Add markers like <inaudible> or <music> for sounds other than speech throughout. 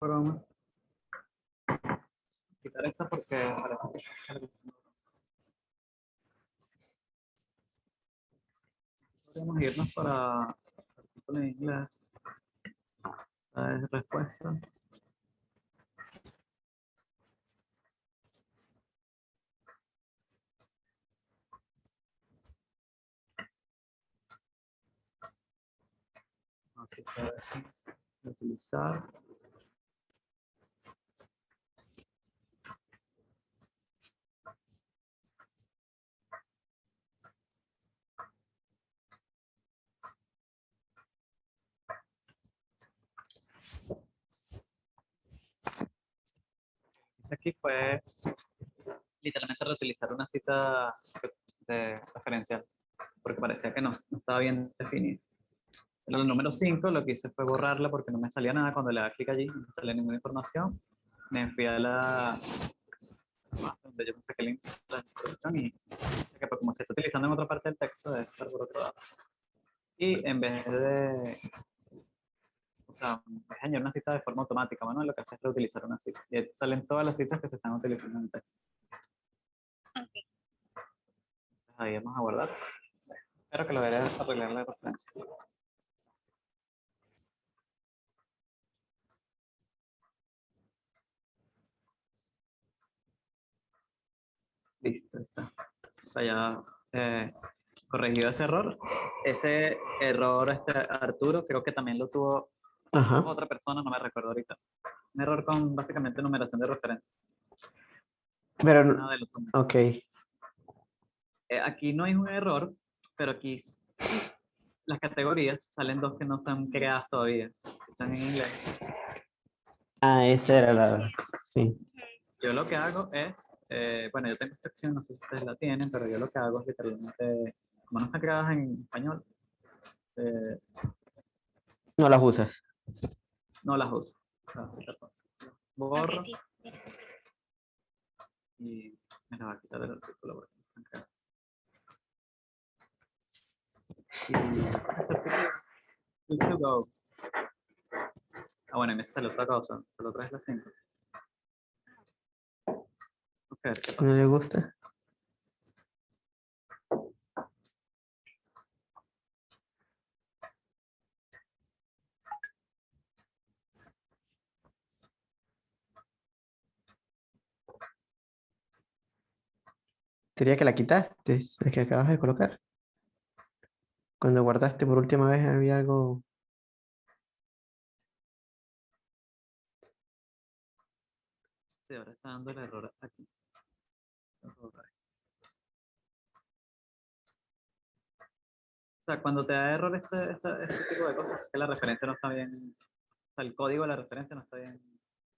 broma. Quitar esta porque Podemos irnos para artículo en inglés. Esta es respuesta. Así que utilizar. Hice aquí fue literalmente reutilizar una cita de referencial, porque parecía que no, no estaba bien definida. En el número 5 lo que hice fue borrarla porque no me salía nada cuando le daba clic allí, no salía ninguna información. Me fui a la donde yo pensé que la introducción y que como se está utilizando en otra parte del texto debe estar por otro lado. Y en vez de sea, una cita de forma automática, Manuel, lo que hace es reutilizar una cita. Y ahí salen todas las citas que se están utilizando en el texto. Entonces, ahí vamos a guardar. Espero que lo verás arreglar la referencia. Listo, está. Está ya eh, corregido ese error. Ese error, este Arturo, creo que también lo tuvo Ajá. otra persona, no me recuerdo ahorita. Un error con básicamente numeración de referencia. Pero, números. ok. Eh, aquí no hay un error, pero aquí las categorías salen dos que no están creadas todavía. Están en inglés. Ah, esa era la... Sí. Yo lo que hago es, eh, bueno, yo tengo esta opción, no sé si ustedes la tienen, pero yo lo que hago es literalmente, como no están creadas en español, eh, No las usas. No las uso. Borro y me la va a quitar artículo. Y este artículo, good to go. Ah, bueno, y me sale otra cosa, solo traes las 5. Ok, ¿qué pasa? ¿No le gusta? Sería que la quitaste, es que acabas de colocar. Cuando guardaste por última vez había algo... Sí, ahora está dando el error aquí. O sea, cuando te da error este, este, este tipo de cosas, es que la referencia no está bien, o sea, el código de la referencia no está bien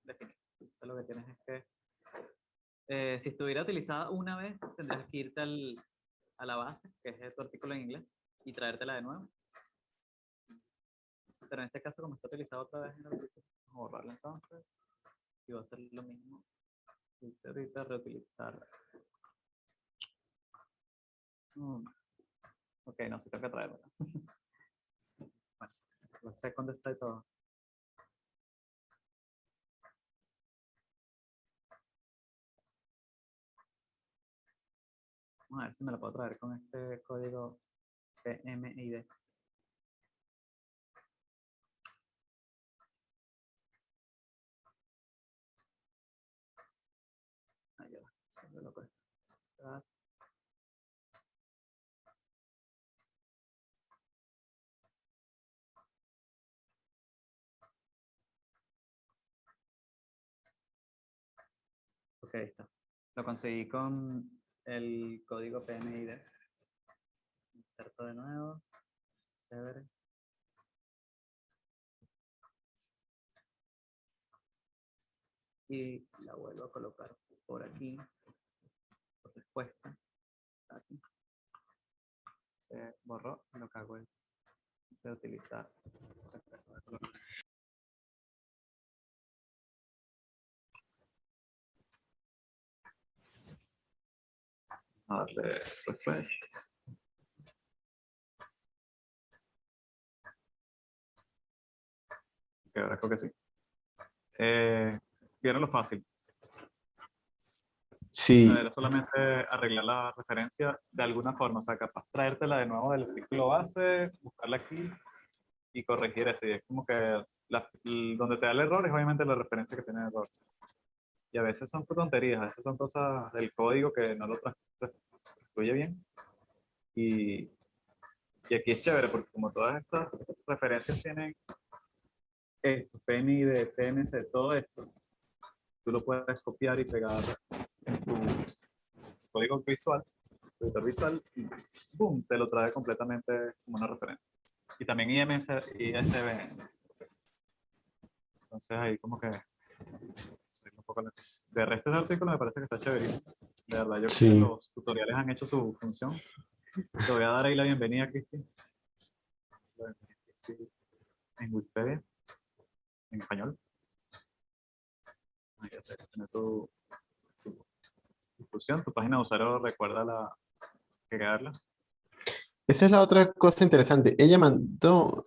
definido. Entonces lo que tienes es que, eh, si estuviera utilizada una vez, tendrías que irte al, a la base, que es tu artículo en inglés, y traértela de nuevo. Pero en este caso, como está utilizado otra vez en el artículo, vamos a borrarla entonces y va a ser lo mismo. Dice ahorita reutilizar. Mm, Ok, no, sí tengo que traerlo. <laughs> bueno, no sé y todo. A ver si me lo puedo traer con este código PMID. Va, lo Ok. Lo conseguí con el código PMID. Inserto de nuevo. Chévere. Y la vuelvo a colocar por aquí. Por respuesta. Aquí. Se borró. Lo que hago es reutilizar. A darle refresh. Ok, ahora creo que sí. Eh, vieron lo fácil. Sí, O sea, Era solamente arreglar la referencia de alguna forma. O sea, capaz traértela de nuevo del artículo base, buscarla aquí y corregir. Y es como que la- donde te da el error es obviamente la referencia que tiene el error. Y a veces son tonterías, a veces son cosas del código que no lo trans- transcribe bien. Y, y aquí es chévere porque como todas estas referencias tienen esto, PNI de TNC, todo esto, tú lo puedes copiar y pegar en tu código visual, tu editor visual, y boom, te lo trae completamente como una referencia. Y también IMS, ISBN. Entonces ahí como que... De resto ese artículo me parece que está chévere. De verdad, yo creo que los tutoriales han hecho su función. Te voy a dar ahí la bienvenida, Cristi. En Wikipedia, en español. Ahí tener tu, tu discusión, tu página de usuario, recuerda la, crearla. esa es la otra cosa interesante. Ella mandó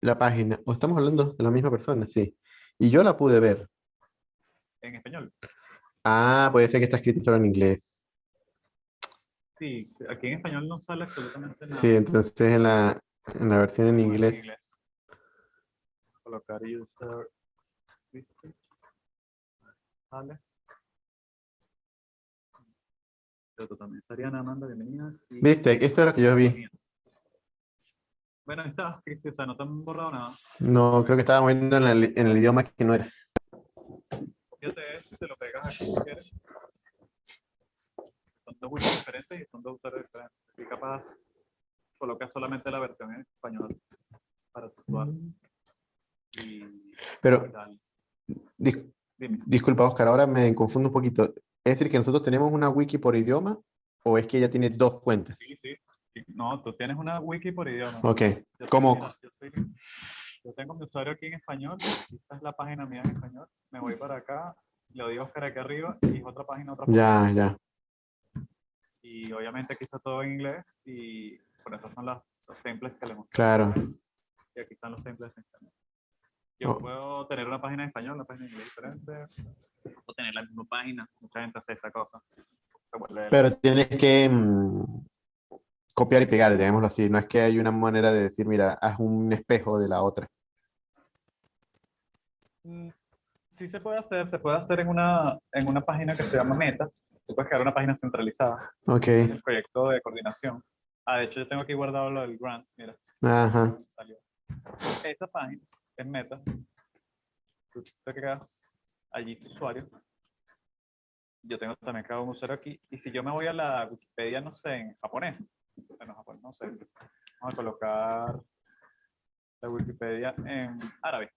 la página, o estamos hablando de la misma persona, sí. Y yo la pude ver. En español. Ah, puede ser que está escrito solo en inglés. Sí, aquí en español no sale absolutamente nada. Sí, entonces en la, en la versión en Bueno, inglés. Colocar user. Vale. Pero también estarían Amanda, bienvenidas. y- ¿Viste? Esto es lo que yo vi. Bueno, está, o sea, no te han borrado nada. No, creo que estaba moviendo en el, en el idioma que no era. Te lo pegas aquí si quieres. Son dos wikis diferentes y son dos usuarios diferentes. Y capaz colocas solamente la versión en español para. Y Pero, dis- Dime. disculpa, Oscar, ahora me confundo un poquito. ¿Es decir que nosotros tenemos una wiki por idioma o es que ella tiene dos cuentas? Sí, sí. No, tú tienes una wiki por idioma. Ok, Yo soy- ¿cómo? mira, Yo, soy- yo tengo mi usuario aquí en español. Esta es la página mía en español. Me voy para acá, le doy Oscar aquí arriba y es otra página, otra página. ya, ya. Y obviamente aquí está todo en inglés y por eso son las, los templates que le mostré. Claro. Y aquí están los templates en español. Yo Oh. puedo tener una página en español, una página en inglés diferente. O tener la misma página. Mucha gente hace esa cosa. Pero tienes que mm, copiar y pegar, digámoslo así. No es que hay una manera de decir, mira, haz un espejo de la otra. Mm, Sí se puede hacer, se puede hacer en una, en una página que se llama Meta. Tú puedes crear una página centralizada, Ok, en el proyecto de coordinación. Ah, de hecho yo tengo aquí guardado lo del grant, mira, ajá. salió. Esta página es Meta. Tú te creas allí tu usuario. Yo tengo también creado un usuario aquí. Y si yo me voy a la Wikipedia, no sé, en japonés, bueno, japonés, no sé, vamos a colocar la Wikipedia en árabe.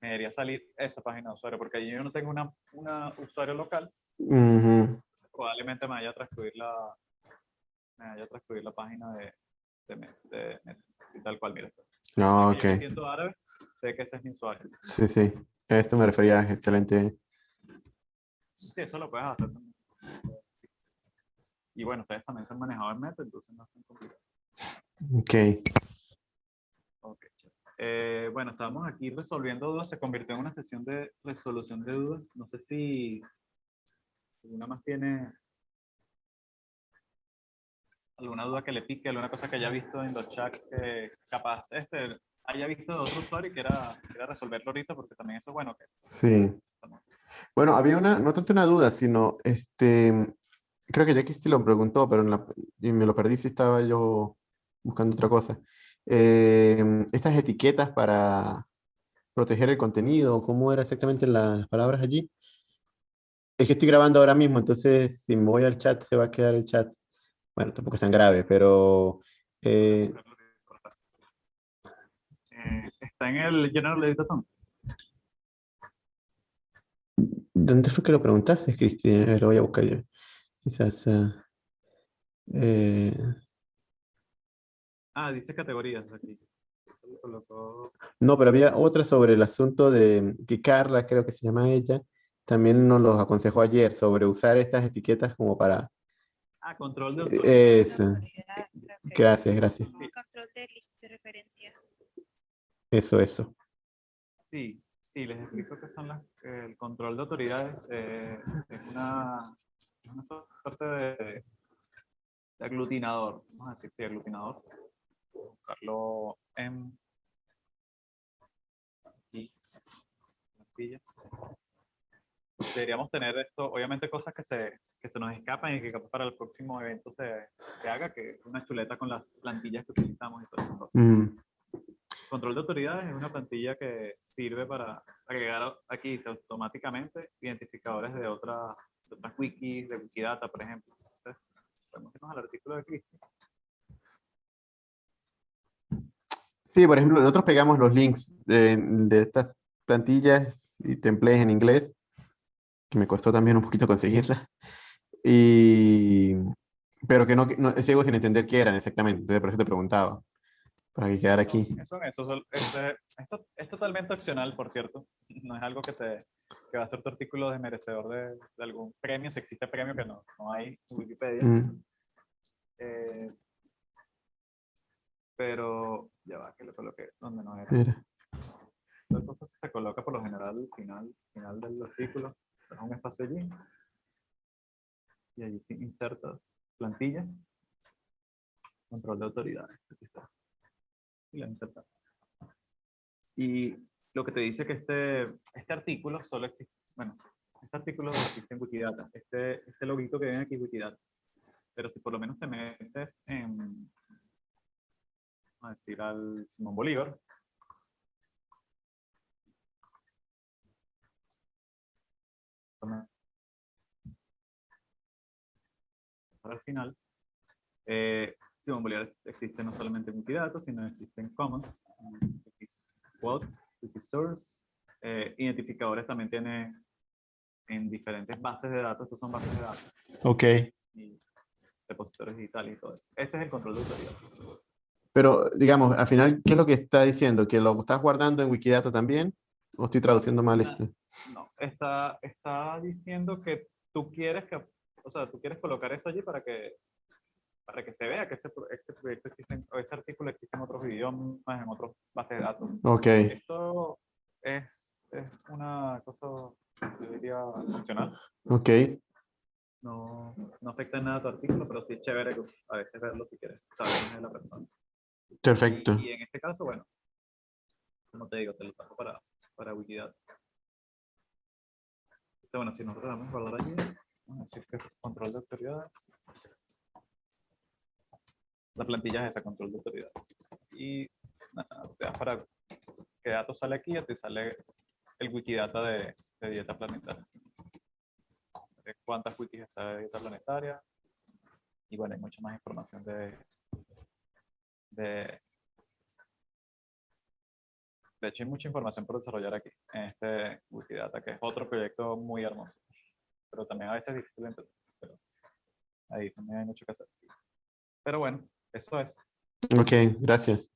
Me debería salir esa página de usuario, porque allí yo no tengo una, una usuario local, Ujú. probablemente me vaya a transcribir la, me vaya a transcribir la página de, de, de y tal cual, mira. No, Si yo ok. árabe, sé que ese es mi usuario. Sí, sí. A esto me refería, excelente. Sí, eso lo puedes hacer también. Y bueno, ustedes también se han manejado en Meta, entonces no es tan complicado. Ok. Ok. Eh, bueno, estábamos aquí resolviendo dudas, se convirtió en una sesión de resolución de dudas. No sé si alguna más tiene alguna duda que le pique, alguna cosa que haya visto en los chats que capaz este, haya visto de otro usuario y quiera, quiera resolverlo ahorita, porque también eso es bueno. Que, Sí. Bueno, había una, no tanto una duda, sino este, creo que Jackie sí lo preguntó, pero en la- y me lo perdí si estaba yo buscando otra cosa. Eh, esas etiquetas para proteger el contenido, ¿cómo era exactamente la- las palabras allí? Es que estoy grabando ahora mismo, entonces si me voy al chat se va a quedar el chat. Bueno, tampoco es tan grave, pero eh, Eh, está en el General Editor ¿dónde fue que lo preguntaste, ver, Lo voy a buscar yo. Quizás... ah, eh, Ah, dice categorías aquí. No, pero había otra sobre el asunto de que Carla, creo que se llama ella, también nos los aconsejó ayer sobre usar estas etiquetas como para... Ah, control de. Eso, autoridad, que gracias, gracias. Control de de referencia. Eso, eso. Sí, sí, les explico qué son las, el control de autoridades. eh, es una, una suerte de, de aglutinador, vamos a decir, sí, aglutinador. Buscarlo en aquí. Deberíamos tener esto, obviamente cosas que se, que se nos escapan y que para el próximo evento se, se haga, que es una chuleta con las plantillas que utilizamos y todas esas cosas. Mm, Control de autoridades es una plantilla que sirve para agregar aquí automáticamente identificadores de, otra, de otras wikis, de Wikidata, por ejemplo. Entonces, podemos irnos al artículo de Cristi. Sí, por ejemplo, nosotros pegamos los links de, de estas plantillas y templates en inglés, que me costó también un poquito conseguirlas, y, pero que no, no sigo sin entender qué eran exactamente, entonces por eso te preguntaba, para que quedara aquí. Eso, eso, este- esto es totalmente opcional, por cierto. No es algo que, te, que va a ser tu artículo desmerecedor de, de algún premio, si existe premio que no, no hay en Wikipedia. Mm, Eh, pero ya va, que lo coloqué donde no era. mira. Cosa se coloca por lo general al final, final del artículo. Deja un espacio allí. Y allí sí inserta plantilla. Control de autoridades. Aquí está. Y la inserta. Y lo que te dice que este, este artículo solo existe, bueno, este artículo existe en Wikidata. Este, este loguito que ven aquí es Wikidata. Pero si por lo menos te metes en, a decir, al Simón Bolívar, el final. Eh, Simón Bolívar existe no solamente en Wikidata, sino existe en Commons, Wikiquote, Wikisource. Eh, identificadores también tiene en diferentes bases de datos, estos son bases de datos Ok, y repositorios digitales y todo eso. Este es el control de autoridad. Pero digamos, al final, ¿qué es lo que está diciendo? ¿Que lo estás guardando en Wikidata también? ¿O estoy traduciendo mal Ah. esto? No, está, está diciendo que tú quieres que, o sea, tú quieres colocar eso allí para que, para que se vea que este, este proyecto existe, o este artículo existe en otros idiomas, en otras bases de datos. Ok, Esto es, es una cosa, yo diría, funcional. ok, No, no afecta en nada a tu artículo, pero sí es chévere a veces verlo si quieres saber es la persona. Perfecto. Y, y en este caso, bueno, como te digo, te lo trajo para, para Wikidata. Este, bueno, si nosotros vamos a guardar allí, vamos a decir que es control de autoridades. La plantilla es esa, control de autoridades. Y nada, te das para qué datos sale aquí, ya te sale el Wikidata de, de dieta planetaria. Cuántas wikis está de dieta planetaria. Y bueno, hay mucha más información de, de de hecho, hay mucha información por desarrollar aquí, en este Wikidata, que es otro proyecto muy hermoso. Pero también a veces es difícil de entender. Pero ahí también hay mucho que hacer. Pero bueno, eso es. Ok, gracias.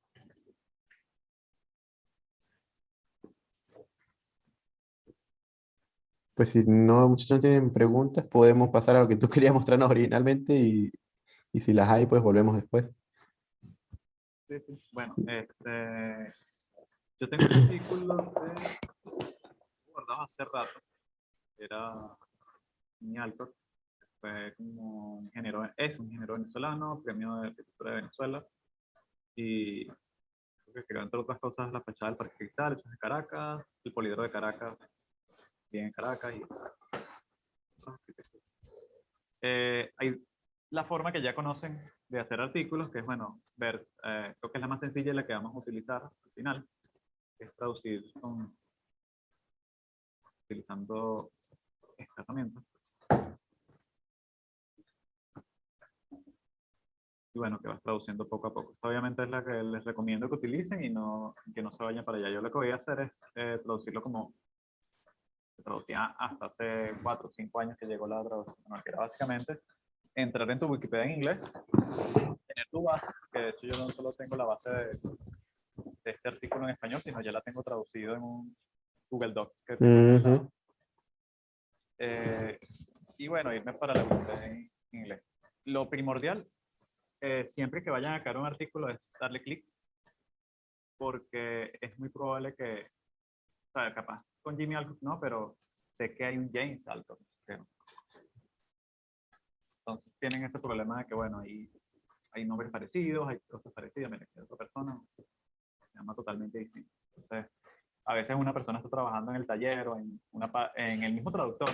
Pues si no, muchachos tienen preguntas, podemos pasar a lo que tú <laughs> querías mostrarnos originalmente y, y si las hay, pues volvemos después. Sí, sí. Bueno, este, yo tengo un artículo de, guardado hace rato. Era mi Alcott. Fue como ingeniero, es un ingeniero venezolano, premio de arquitectura de Venezuela. Y creo que entre otras cosas, la fachada del Parque Cristal, es de Caracas, el polidoro de Caracas, bien en Caracas. Y, eh, hay la forma que ya conocen de hacer artículos, que es, bueno, ver, eh, creo que es la más sencilla y la que vamos a utilizar al final, es traducir con, utilizando esta herramienta. Y bueno, que vas traduciendo poco a poco. Esta obviamente es la que les recomiendo que utilicen y no, que no se vayan para allá. Yo lo que voy a hacer es eh, traducirlo como traducía hasta hace cuatro o cinco años que llegó la traducción, que era básicamente entrar en tu Wikipedia en inglés, tener tu base, que de hecho yo no solo tengo la base de, de este artículo en español, sino ya la tengo traducido en un Google Docs. que Ujú. instalado. Eh, y bueno, irme para la Wikipedia en inglés. Lo primordial, eh, siempre que vayan a crear un artículo, es darle clic, porque es muy probable que o sea, capaz con Jimmy Alcott no, pero sé que hay un James Alcott. Entonces tienen ese problema de que, bueno, hay, hay nombres parecidos, hay cosas parecidas, mira, que otra persona se llama totalmente distinto. Entonces, a veces una persona está trabajando en el taller o en, una, en el mismo traductor,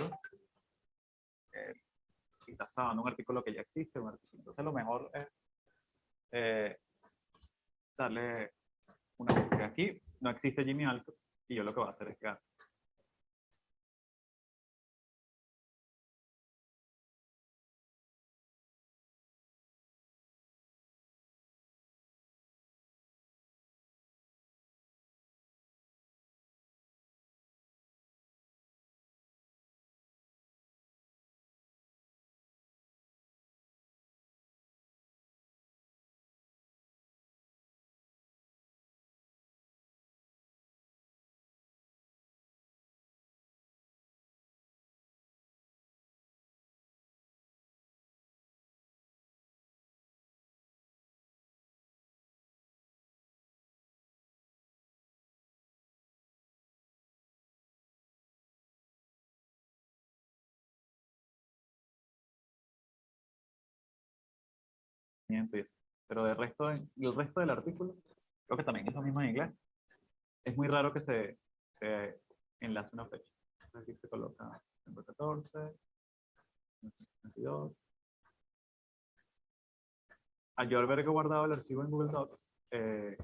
eh, y está trabajando un artículo que ya existe, entonces lo mejor es eh, darle una búsqueda. Aquí no existe Jimmy Alcott, y yo lo que voy a hacer es que Pero del resto, de- el resto del artículo, creo que también es lo mismo en inglés. Es muy raro que se, se enlace una fecha. Aquí se coloca 114, 22. Al yo haber guardado el archivo en Google Docs, eh,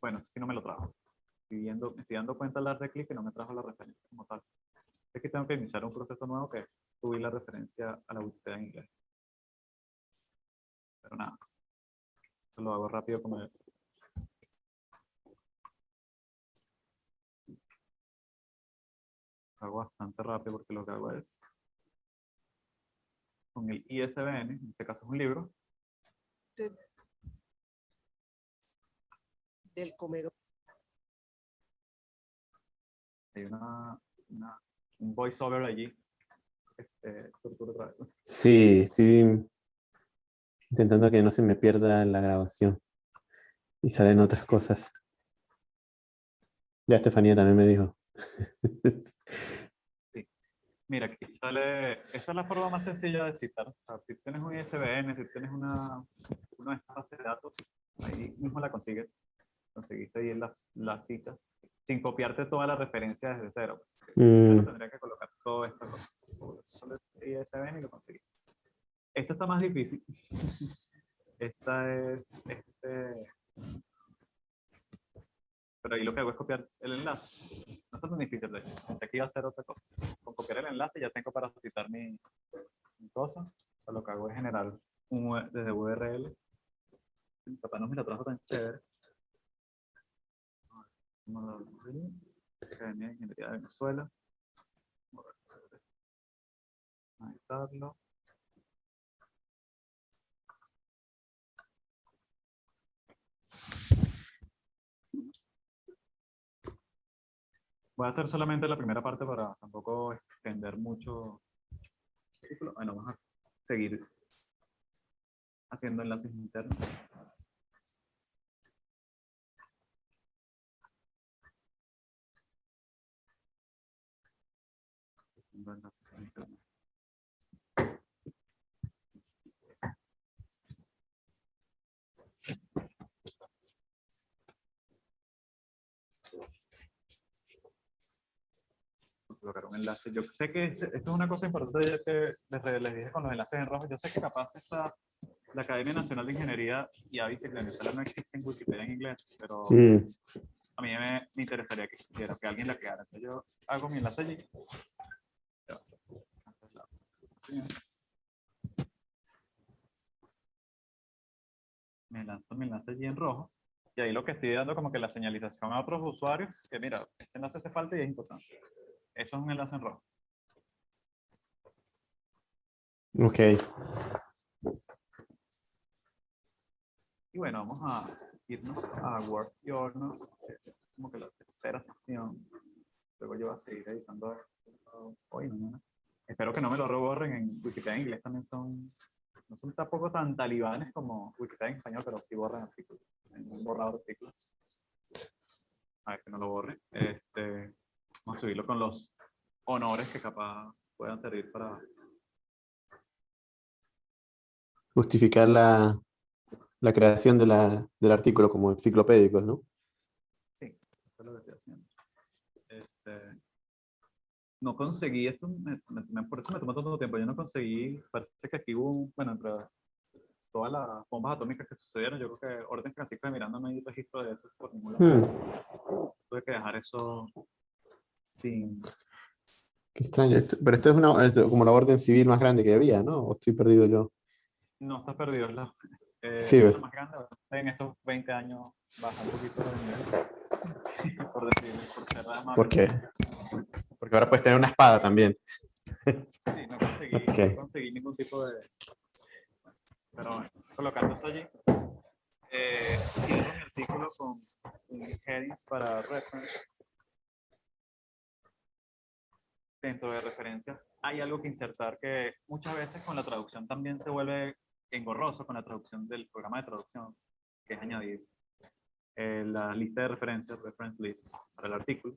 bueno, si no me lo trajo. Me estoy dando cuenta al dar de clic que no me trajo la referencia como tal. Es que tengo que iniciar un proceso nuevo que subir la referencia a la Wikipedia en inglés. Pero nada. Esto lo hago rápido como lo hago bastante rápido porque lo que hago es con el ISBN, en este caso es un libro, del comedor. hay una, una- un voiceover allí. Este, tortura otra vez. Sí, estoy intentando que no se me pierda la grabación. Y salen otras cosas. Ya Estefanía también me dijo. <laughs> Mira, aquí sale, esa es la forma más sencilla de citar. O sea, si tienes un ISBN, si tienes una, una de estas bases de datos, ahí mismo la consigues. Conseguiste ahí la, la cita, sin copiarte toda la referencia desde cero. Mm, tendría que colocar todo esto. Solo el ISBN y lo conseguí. Esta está más difícil. <laughs> Esta es, este, pero ahí lo que hago es copiar el enlace. No está tan difícil, de hecho. Pensé que iba a hacer otra cosa. Con copiar el enlace ya tengo para citar mi, mi cosa. O sea, lo que hago es generar un, U- desde URL. Papá no me lo trajo tan chévere. Academia de Ingeniería de Venezuela. Ahí estarlo. Voy a hacer solamente la primera parte para tampoco extender mucho. Bueno, vamos a seguir haciendo enlaces internos. Colocar un enlace. Yo sé que esto es una cosa importante ya que les, les dije con los enlaces en rojo. Yo sé que capaz esta, la Academia Nacional de Ingeniería y AVIS en Venezuela no existe en Wikipedia en inglés, pero mm, a mí me, me interesaría que existiera, que alguien la creara. Entonces yo hago mi enlace allí. Me lanzo mi enlace allí en rojo. Y ahí lo que estoy dando como que la señalización a otros usuarios, que mira, este enlace hace falta y es importante. Eso es un enlace en rojo. ok. Y bueno, vamos a irnos a Word Journal, que es como que la tercera sección. Luego yo voy a seguir editando hoy, mañana. Espero que no me lo reborren en Wikipedia en inglés también son, no son tampoco tan talibanes como Wikipedia en español, pero sí borran artículos. En un borrador de artículos. A ver que no lo borre. Este, subirlo con los honores que capaz puedan servir para... Justificar la, la creación de la, del artículo como enciclopédicos, ¿no? Sí, eso es lo que estoy haciendo. Este, no conseguí esto, me- me- por eso me tomó tanto tiempo. Yo no conseguí, parece que aquí hubo, bueno, entre todas las bombas atómicas que sucedieron, yo creo que Orden Francisco de Miranda no hay registro de eso por ningún lado. Hmm, Tuve que dejar eso sin. qué extraño. Esto- pero esto es una, como la orden civil más grande que había, ¿no? ¿O estoy perdido yo? No está perdido, es la, eh, Sí, la más grande. En estos 20 años baja un poquito el nivel. <laughs> por decirlo, por ser amable. ¿Por qué? Porque ahora puedes tener una espada también. Sí, no conseguí, Ok. no conseguí ningún tipo de... Pero bueno, colocando eso allí. Eh, cierro mi artículo con un headings para reference. Dentro de referencias hay algo que insertar que muchas veces con la traducción también se vuelve engorroso con la traducción del programa de traducción, que es añadir eh, la lista de referencias, reference list, para el artículo.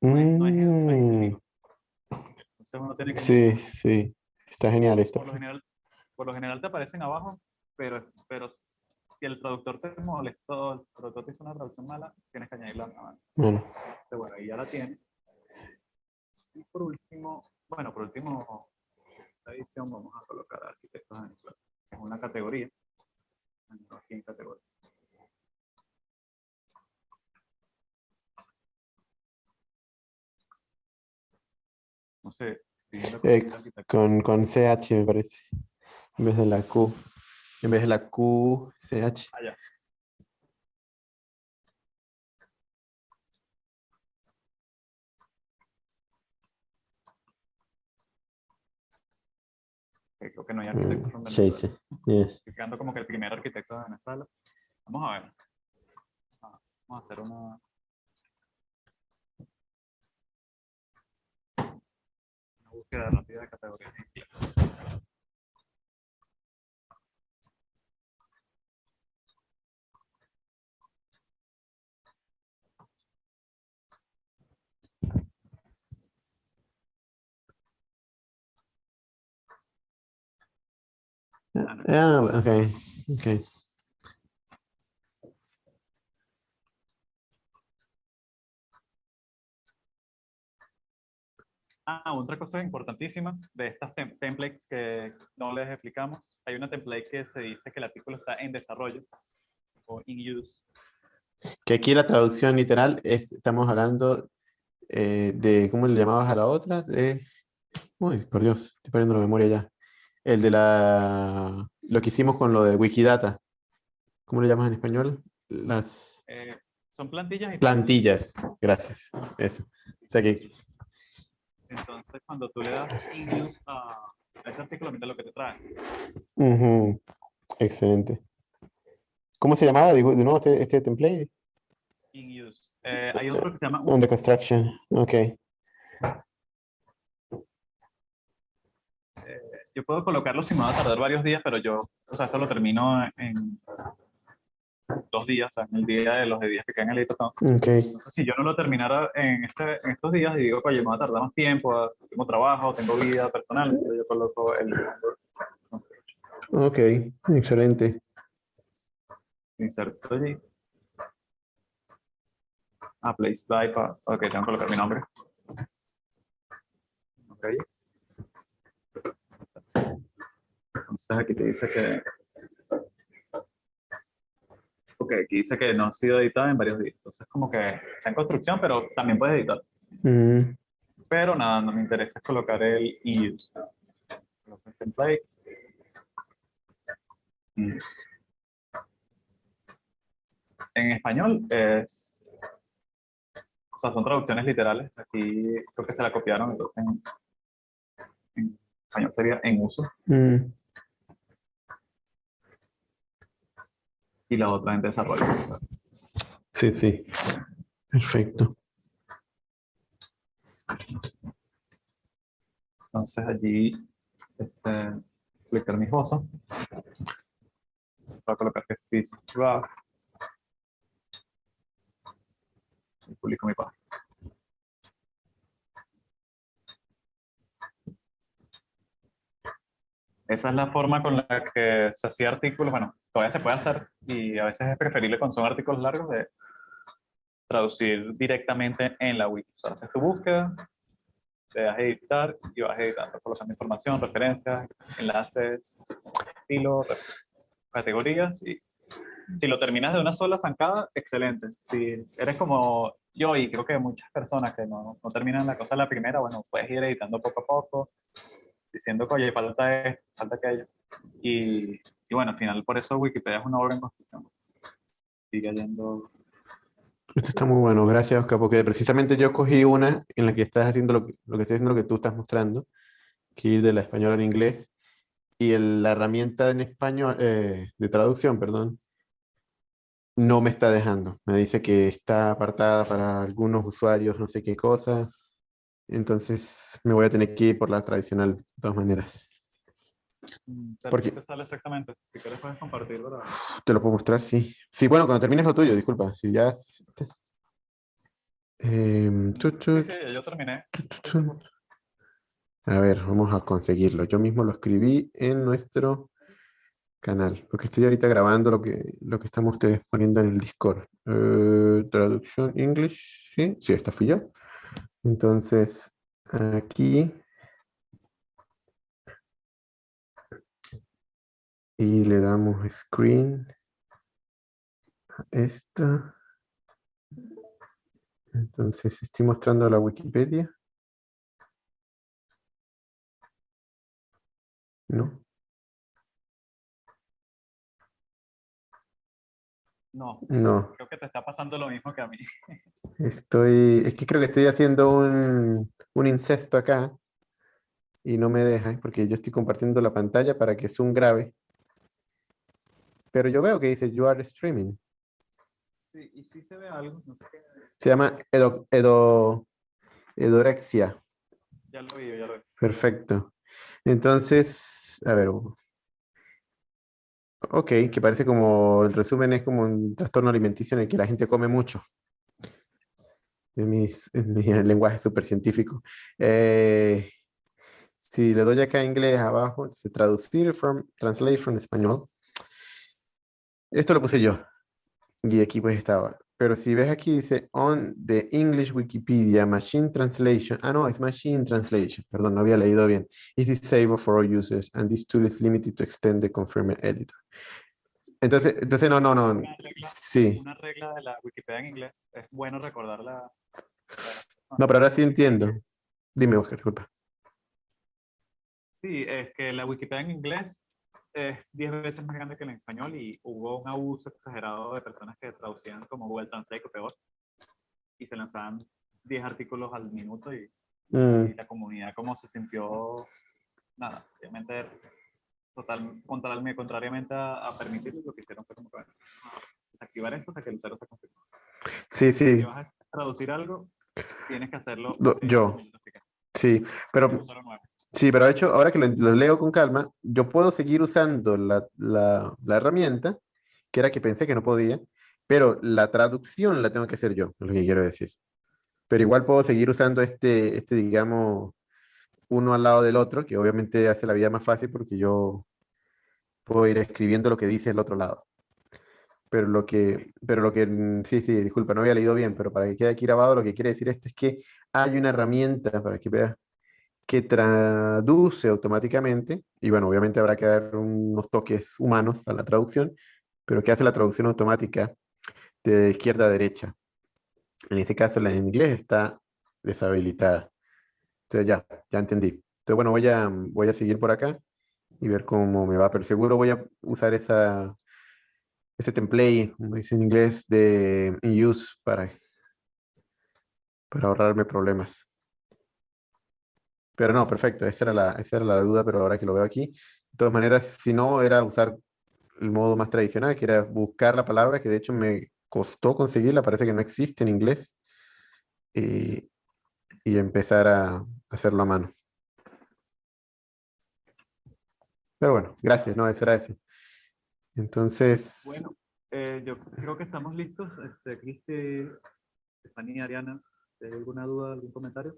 No es- no es- no es Mm, escrito. Entonces uno tiene que sí, sí. Está genial esto. por lo general, por lo general te aparecen abajo, pero, pero si el traductor te molestó, el traductor te hizo una traducción mala, tienes que añadirla a mano. Bueno, Pero bueno, ahí ya la tienes. Y por último, bueno, por último, esta edición vamos a colocar arquitectos de Venezuela. Es una categoría. Aquí en categoría. No sé. Eh, con, con CH me parece. En vez de la Q. En vez de la Q, CH. Ah, ya. Ok, Creo que no hay arquitectos en Venezuela. sí, sí. Yes. Estoy quedando como que el primer arquitecto de Venezuela. Vamos a ver. Ah, Vamos a hacer una. Una búsqueda rápida de categorías en inglés. Ah, ok. Ok. Ah, otra cosa importantísima de estas tem- templates que no les explicamos. Hay una template que se dice que el artículo está en desarrollo o in use. Que aquí la traducción literal es, estamos hablando eh, de, ¿cómo le llamabas a la otra? De, uy, por Dios, estoy perdiendo la memoria ya. El de la, lo que hicimos con lo de Wikidata. ¿Cómo le llamas en español? Las Eh, son plantillas y plantillas. Gracias. Eso. O sea que, entonces cuando tú le das in use a, a ese artículo, mira lo que te trae. ujú, excelente. ¿Cómo se llamaba de, de nuevo este, este template? In use. Eh, hay otro que se llama On the construction. Ok. Yo puedo colocarlo si me va a tardar varios días, pero yo, o sea, esto lo termino en dos días, o sea, en el día de los días que quedan en el editor. Ok. Entonces, si yo no lo terminara en, este, en estos días y digo, oye, me va a tardar más tiempo, tengo trabajo, tengo vida personal, entonces yo coloco el Ok. Excelente. inserto allí. Ah, place slide, ok, tengo que colocar mi nombre. Ok. Entonces aquí te dice que... Ok, aquí dice que no ha sido editada en varios días. Entonces como que está en construcción, pero también puedes editar. Mm, Pero nada, no me interesa es colocar el use. Coloco el template. Use. En español es. O sea, son traducciones literales. Aquí creo que se la copiaron, entonces en, en español sería en uso. mm. y la otra en desarrollo. Sí, sí. Perfecto. Entonces allí este, clicar mi esbozo. Voy a colocar que es Y publico mi página. Esa es la forma con la que se hacía artículos. Bueno, todavía se puede hacer y a veces es preferible cuando son artículos largos de traducir directamente en la wiki. O sea, haces tu búsqueda, te das a editar y vas editando, colocando información, referencias, enlaces, estilos, categorías y si lo terminas de una sola zancada, excelente. Si eres como yo y creo que muchas personas que no, no terminan la cosa la primera, bueno, puedes ir editando poco a poco, diciendo que, oye, falta esto, falta aquello. Y, y bueno, al final, por eso Wikipedia es una obra en construcción. Sigue yendo esto está muy bueno, gracias Oscar, porque precisamente yo cogí una en la que estás haciendo lo que, lo que lo que tú estás mostrando, que ir de la español al inglés, y la herramienta en español, eh, de traducción, perdón, no me está dejando. Me dice que está apartada para algunos usuarios, no sé qué cosa. Entonces me voy a tener que ir por la tradicional de todas maneras. Mm, ¿Por qué te sale exactamente? Si quieres puedes compartirlo. Te lo puedo mostrar, sí. Sí, bueno, cuando termines lo tuyo, disculpa. Si ya... Eh, sí, sí, yo terminé. A ver, vamos a conseguirlo. Yo mismo lo escribí en nuestro canal, porque estoy ahorita grabando lo que, lo que estamos ustedes poniendo en el Discord. Eh, traducción English, ¿sí? Sí, esta fui yo. Entonces, aquí. Y le damos screen a esta. Entonces, estoy mostrando la Wikipedia. ¿No? No, no. Creo que te está pasando lo mismo que a mí. <laughs> Estoy, es que creo que estoy haciendo un, un incesto acá y no me deja porque yo estoy compartiendo la pantalla para que Zoom grabe. Pero yo veo que dice you are streaming. Sí, y sí se ve algo. No sé qué... Se llama edo, edo, edorexia. Ya lo vi, ya lo vi. Perfecto. Entonces, a ver, Ok, que parece como, el resumen es como un trastorno alimenticio en el que la gente come mucho. En, mis, mi <laughs> lenguaje súper científico. Eh, si le doy acá inglés abajo, dice traducir from, translate from español. Esto lo puse yo. Y aquí pues estaba. Pero si ves aquí dice on the English Wikipedia machine translation. Ah, no, es machine translation. Perdón, no había leído bien. Is disabled for all users and this tool is limited to extend the confirmed editor. Entonces, entonces no, no, no. Una regla, sí. Una regla de la Wikipedia en inglés. Es bueno recordarla. No, pero ahora sí entiendo. Dime, Oscar, disculpa. Sí, es que la Wikipedia en inglés es 10 veces más grande que en español y hubo un abuso exagerado de personas que traducían como Google Translate o peor y se lanzaban 10 artículos al minuto y, Mm, la comunidad como se sintió, nada, obviamente total, contrariamente, contrariamente a, a permitirlo, lo que hicieron fue como que bueno, activar esto hasta que el usuario se confirme. Sí, sí. Si vas a traducir algo, tienes que hacerlo. Lo- eh, yo. Sí, pero. Sí, pero de hecho, ahora que lo, lo leo con calma, yo puedo seguir usando la, la- la herramienta, que era que pensé que no podía, pero la traducción la tengo que hacer yo, es lo que quiero decir. Pero igual puedo seguir usando este, este, digamos, uno al lado del otro, que obviamente hace la vida más fácil porque yo puedo ir escribiendo lo que dice el otro lado. Pero lo que, pero lo que, sí, sí, disculpa, no había leído bien, pero para que quede aquí grabado, lo que quiere decir esto es que hay una herramienta, para que veas, que traduce automáticamente, y bueno, obviamente habrá que dar unos toques humanos a la traducción, pero que hace la traducción automática de izquierda a derecha. En ese caso, la en inglés está deshabilitada. Entonces ya, ya entendí. Entonces, bueno, voy a, voy a seguir por acá y ver cómo me va, pero seguro voy a usar esa, ese template, como dice en inglés, de in use para, para ahorrarme problemas. Pero no, perfecto, esa era, la, esa era la duda, pero ahora que lo veo aquí, de todas maneras, si no, era usar el modo más tradicional, que era buscar la palabra, que de hecho me costó conseguirla, parece que no existe en inglés, y, y empezar a hacerlo a mano. Pero bueno, gracias, no, eso era eso. Entonces, Bueno, eh, yo creo que estamos listos. Este, Cristi, Estefanía, Ariana, ¿hay alguna duda, algún comentario?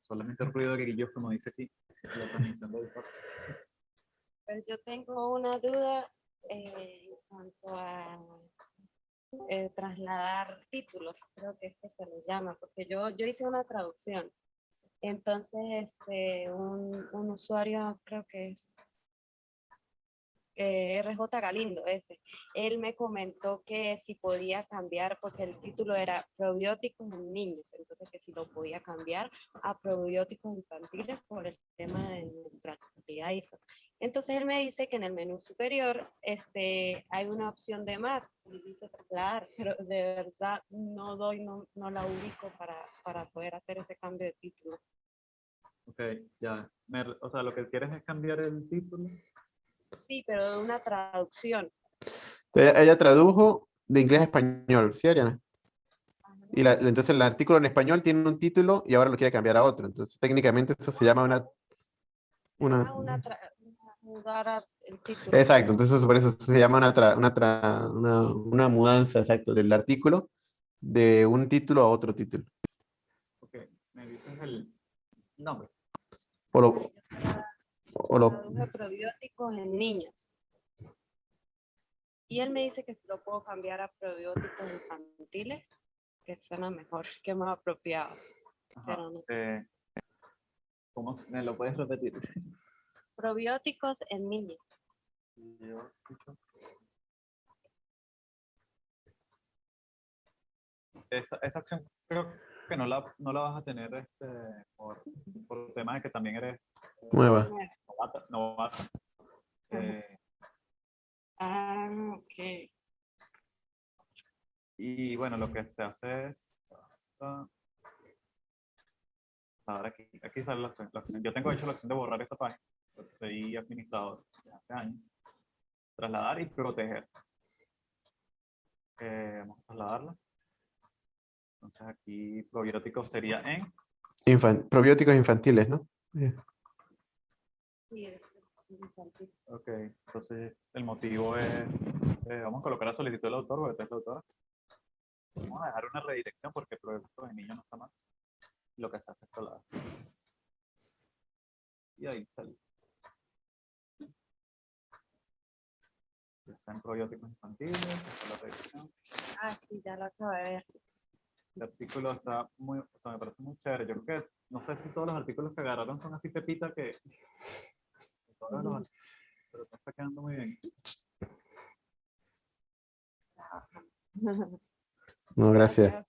Solamente el ruido de grillos, como dice aquí. la. Pues yo tengo una duda eh, en cuanto a eh, trasladar títulos, creo que es que se les llama, porque yo, yo hice una traducción. Entonces, este, un, un usuario, creo que es eh, RJ Galindo, ese, él me comentó que si podía cambiar, porque el título era probióticos en niños, entonces que si lo podía cambiar a probióticos infantiles por el tema de neutralidad ISO. Entonces él me dice que en el menú superior este, hay una opción de más, y dice pero de verdad no doy, no, no la ubico para, para poder hacer ese cambio de título. Ok, ya. Me- o sea, lo que quieres es cambiar el título. Sí, pero de una traducción. Ella ella tradujo de inglés a español, ¿sí, Ariana? Y la- entonces el artículo en español tiene un título y ahora lo quiere cambiar a otro. Entonces técnicamente eso se llama una... una Ah, una mudar el título. exacto, entonces por eso se llama una, tra- una, tra- una, una mudanza, exacto, del artículo de un título a otro título. Ok, me dices el nombre. O lo, o lo- Traduje probióticos en niños. Y él me dice que si lo puedo cambiar a probióticos infantiles, que suena mejor, <laughs> que más apropiado. Ajá, Pero no sé. eh, ¿Cómo me lo puedes repetir? <laughs> Probióticos en niños. Esa, esa opción creo que no la, no la vas a tener este, por, por el tema de que también eres nueva. novata. novata. Eh, Ah, ok. y bueno, lo que se hace es... ah, Ahora aquí, aquí sale la opción, la. Yo tengo hecho la opción de borrar esta página. Soy administrador de hace años. Trasladar y proteger. Eh, vamos a trasladarla. Entonces aquí probiótico sería en Infan- probióticos infantiles, ¿no? Eh, Sí, es infantil. Ok, entonces el motivo es, eh, vamos a colocar la solicitud del autor, porque tú eres la autora. Vamos a dejar una redirección porque el proyecto de niño no está mal. Lo que se hace es colar. Y ahí está. Está en probióticos infantiles, esta es la redirección. Ah, sí, ya lo acabo de ver. El artículo está muy, o sea, me parece muy chévere. Yo creo que, no sé si todos los artículos que agarraron son así pepita que... todos los- pero está quedando muy bien. No, gracias.